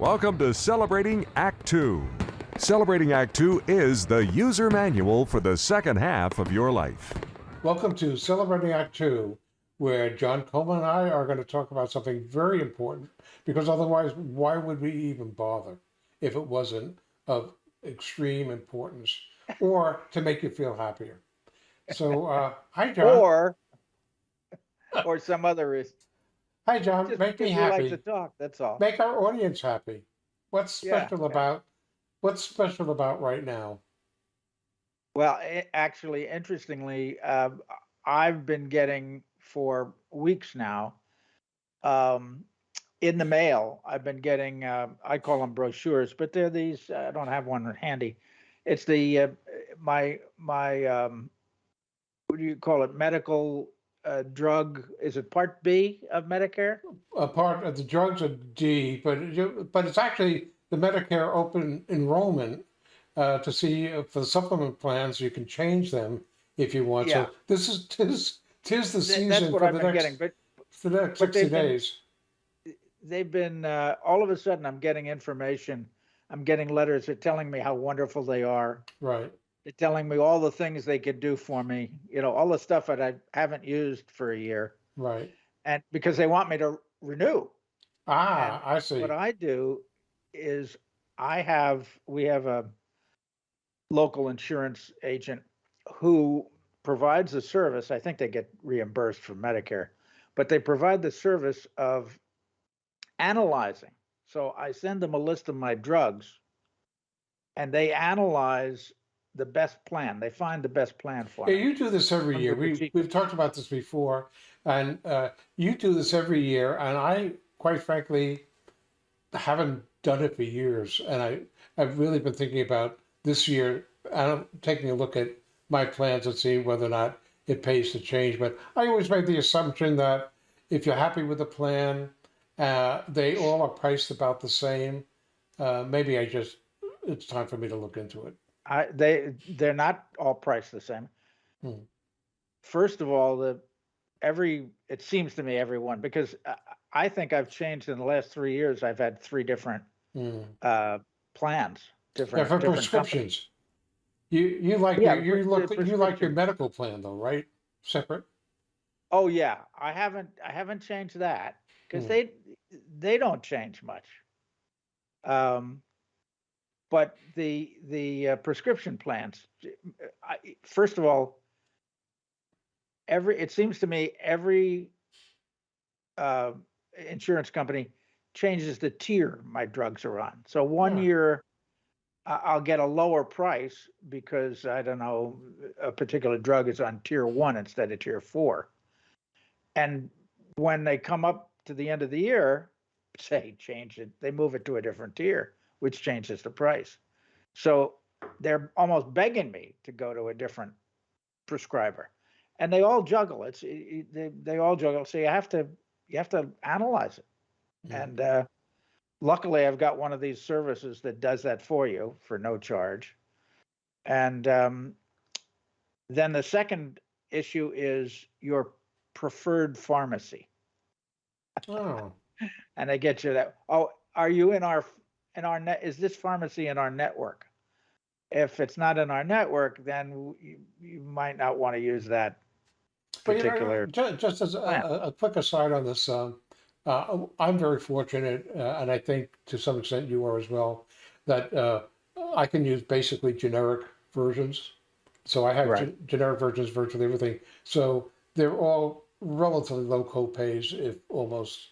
Welcome to Celebrating Act Two. Celebrating Act Two is the user manual for the second half of your life. Welcome to Celebrating Act Two, where John Coleman and I are going to talk about something very important because otherwise, why would we even bother if it wasn't of extreme importance or to make you feel happier? So, uh, hi, John. or or some other reason. Hi, John. Just Make me because you like happy. to talk. That's all. Make our audience happy. What's Yeah, special yeah. about what's special about right now? Well, a- actually, interestingly, uh, I've been getting for weeks now um, in the mail. I've been getting uh, I call them brochures, but they're these. I don't have one handy. It's the uh, my my um, what do you call it? Medical uh, drug. Is it Part B of Medicare? A part of the drugs are D, but but it's actually the Medicare open enrollment uh, to see if for the supplement plans you can change them if you want. Yeah. So this is tis tis the Th- season what for the been next getting, but for the next but sixty they've been- days. they've been uh, all of a sudden i'm getting information i'm getting letters they're telling me how wonderful they are Right. They're telling me all the things they could do for me you know all the stuff that i haven't used for a year Right. and because they want me to renew Ah, I see. what i do is i have we have a local insurance agent who provides the service i think they get reimbursed from medicare but they provide the service of analyzing so i send them a list of my drugs and they analyze the best plan they find the best plan for Yeah, me you do this every year. We, we've talked about this before, and uh, you do this every year. And I, quite frankly, haven't done it for years. And I I've really been thinking about this year. I'm taking a look at my plans and seeing whether or not it pays to change. But I always make the assumption that if you're happy with the plan, uh, they all are priced about the same. Uh, maybe I just it's time for me to look into it. I, they they're not all priced the same. Hmm. First of all, the every it seems to me everyone because I, I think I've changed in the last three years. I've had three different Mm. uh, plans, Yeah, different for different prescriptions. companies. You you like Yeah, your, you look you like your medical plan though, right? Separate. Oh yeah, I haven't I haven't changed that because Hmm. they they don't change much. Um, but the the uh, prescription plans, I, first of all, every it seems to me every uh, insurance company changes the tier my drugs are on. So one Yeah. year I'll get a lower price because I don't know a particular drug is on tier one instead of tier four. And when they come up to the end of the year, say change it, they move it to a different tier, which changes the price. So they're almost begging me to go to a different prescriber, and they all juggle. It's it- it- they they all juggle. So you have to you have to analyze it. Mhm. And uh, luckily, I've got one of these services that does that for you for no charge. And um, then the second issue is your preferred pharmacy, Oh, and they get you that. Oh, are you in our in our net? Is this pharmacy in our network? If it's not in our network, then you, you might not want to use that but you know, particular. just as a, a, quick aside on this, um, uh, I'm very fortunate, uh, and I think to some extent you are as well, that uh, I can use basically generic versions. So I have Right. gen- generic versions, of virtually everything. So they're all relatively low co-pays, if almost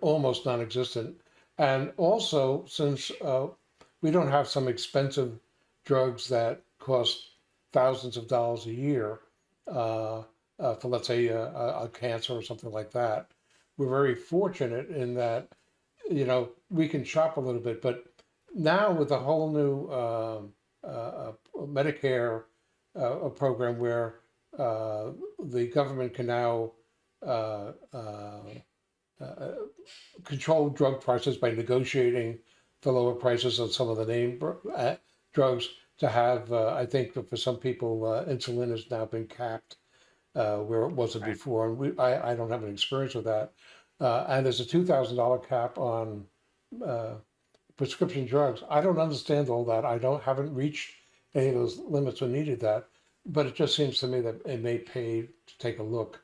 almost non-existent. And also, since uh, we don't have some expensive drugs that cost thousands of dollars a year uh, uh, for, let's say, a, a, a cancer or something like that, we're very fortunate in that, you know, we can shop a little bit. But now with the whole new um uh, uh, Medicare uh, program where the government can now uh, control drug prices by negotiating the lower prices on some of the name uh, drugs to have, uh, I think that for some people, uh, insulin has now been capped uh, where it wasn't Right. before. And we, I, I don't have an experience with that. Uh, and there's a two thousand dollar cap on uh, prescription drugs. I don't understand all that. I don't haven't reached any of those limits or needed that. But it just seems to me that it may pay to take a look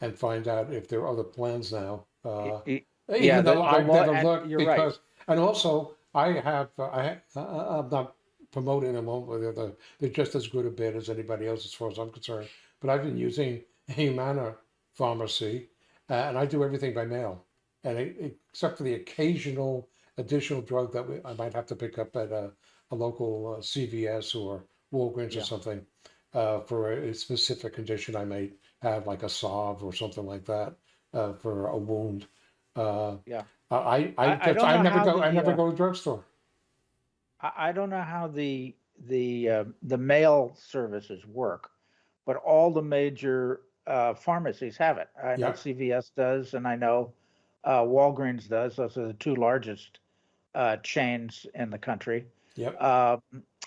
and find out if there are other plans now. Uh, even Yeah, the- though the I've never and looked you're right. because, and also I have, uh, I, ha- uh, I'm not promoting them, they're, they're just as good a bad as anybody else as far as I'm concerned. But I've been using Humana Pharmacy uh, and I do everything by mail. And it, except for the occasional additional drug that we, I might have to pick up at a, a local uh, CVS or Walgreens Yeah. or something uh, for a, a specific condition I may have, like a salve or something like that uh, for a wound. Uh, Yeah. I, I, I- I I never go. I never uh, go to drugstore. I, I don't know how the, the, uh, the mail services work, but all the major, uh, pharmacies have it. I know Yeah. CVS does, and I know, uh, Walgreens does. Those are the two largest, uh, chains in the country. Yep. Um,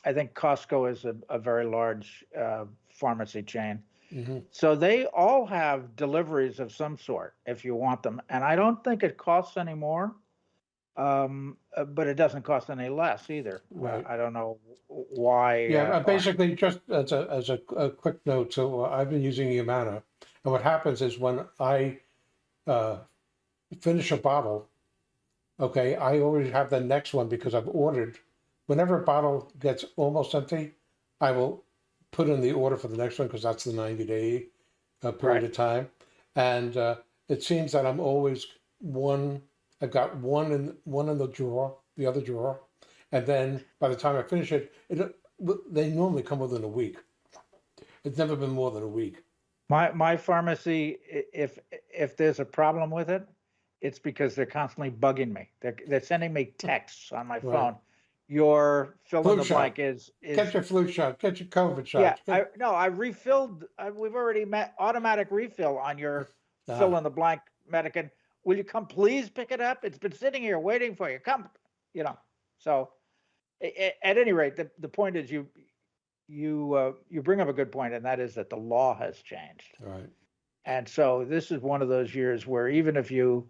I think Costco is a, a very large, uh, pharmacy chain. Hmm So they all have deliveries of some sort if you want them, and I don't think it costs any more. Um, uh, but it doesn't cost any less either. Right. I don't know why. Yeah, uh, uh, basically, just as a, as a, a quick note, so uh, I've been using Humana, and what happens is when I uh, finish a bottle, okay, I already have the next one because I've ordered. Whenever a bottle gets almost empty, I will put in the order for the next one because that's the 90 day uh, period Right. of time. And uh, it seems that I'm always one, I've got one in one in the drawer, the other drawer, and then by the time I finish it, it they normally come within a week. It's never been more than a week. My my pharmacy, if if there's a problem with it, it's because they're constantly bugging me. They're they're sending me texts on my Right. Your fill in Flu the shot. blank is is Get your flu shot. Get your COVID shot. yeah. get- I, no, I refilled. I, we've already met automatic refill on your Ah, fill in the blank Medican. Will you come please pick it up? It's been sitting here waiting for you. Come, you know. So, a- a- at any rate, the, the point is you you uh, you bring up a good point, and that is that the law has changed. Right. And so this is one of those years where even if you,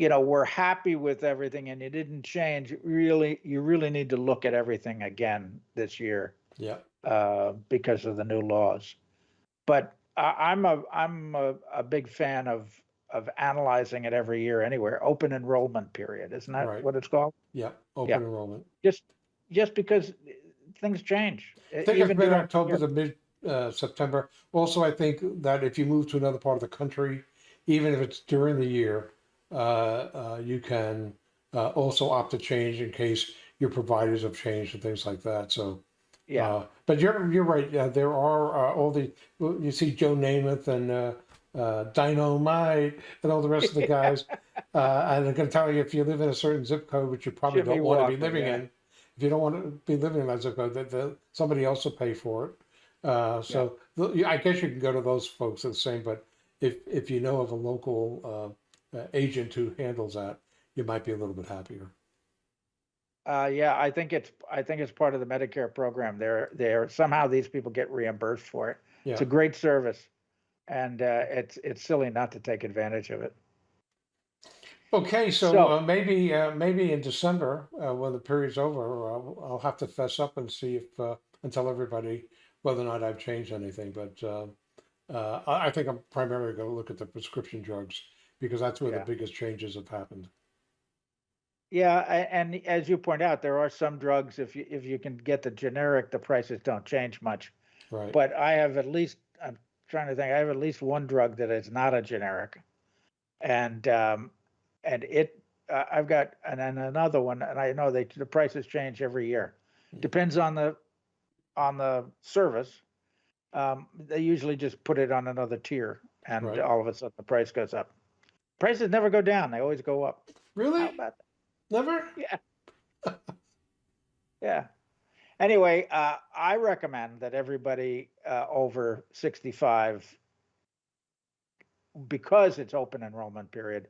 you know, were happy with everything and it didn't change, really, you really need to look at everything again this year Yeah. uh, because of the new laws. But I, I'm a, I'm a, a big fan of, of analyzing it every year anywhere. Open enrollment period, isn't that Right. what it's called? Yeah. Open enrollment. Just, just because things change. I think it's even mid October to mid uh, September. Also, I think that if you move to another part of the country, even if it's during the year, you can uh, also opt to change in case your providers have changed and things like that. So, Yeah, uh, but you're you're right. Yeah, there are uh, all the you see Joe Namath and uh, uh, Dynamite and all the rest of the guys. uh, and I'm going to tell you if you live in a certain zip code, which you probably Jimmy don't want to be living yeah. in, if you don't want to be living in that zip code, that that somebody else will pay for it. Uh, so yeah, I guess you can go to those folks the same. But if if you know of a local uh, agent who handles that, you might be a little bit happier. Uh, yeah, I think it's, I think it's part of the Medicare program. They're, they're, somehow these people get reimbursed for it. It's a great service. And, uh, it's, it's silly not to take advantage of it. Okay, so, So- uh, maybe uh, maybe in December uh, when the period's over, I'll, I'll have to fess up and see if uh, and tell everybody whether or not I've changed anything. But uh, uh, I, I think I'm primarily going to look at the prescription drugs because that's where Yeah. the biggest changes have happened. Yeah, and as you point out, there are some drugs, if you, if you can get the generic, the prices don't change much. Right. But I have at least, I'm trying to think, I have at least one drug that is not a generic. And, um, and it, uh, I've got, and then another one, and I know they, the prices change every year. Hmm. Depends on the, on the service. Um, they usually just put it on another tier and Right. all of a sudden the price goes up. Prices never go down, they always go up. really? How about that? Never? Yeah. yeah. Anyway, uh, I recommend that everybody uh, over 65, because it's open enrollment period,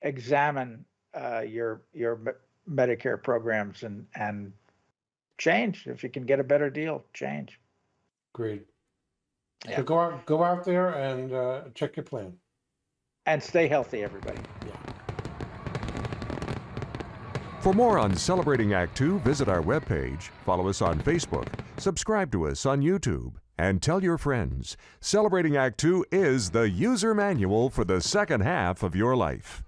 examine uh, your your Me- Medicare programs and and change if you can get a better deal. Change. Great. Yeah. So go out go out there and uh, check your plan. And stay healthy, everybody. For more on Celebrating Act Two, visit our webpage, follow us on Facebook, subscribe to us on YouTube, and tell your friends. Celebrating Act Two is the user manual for the second half of your life.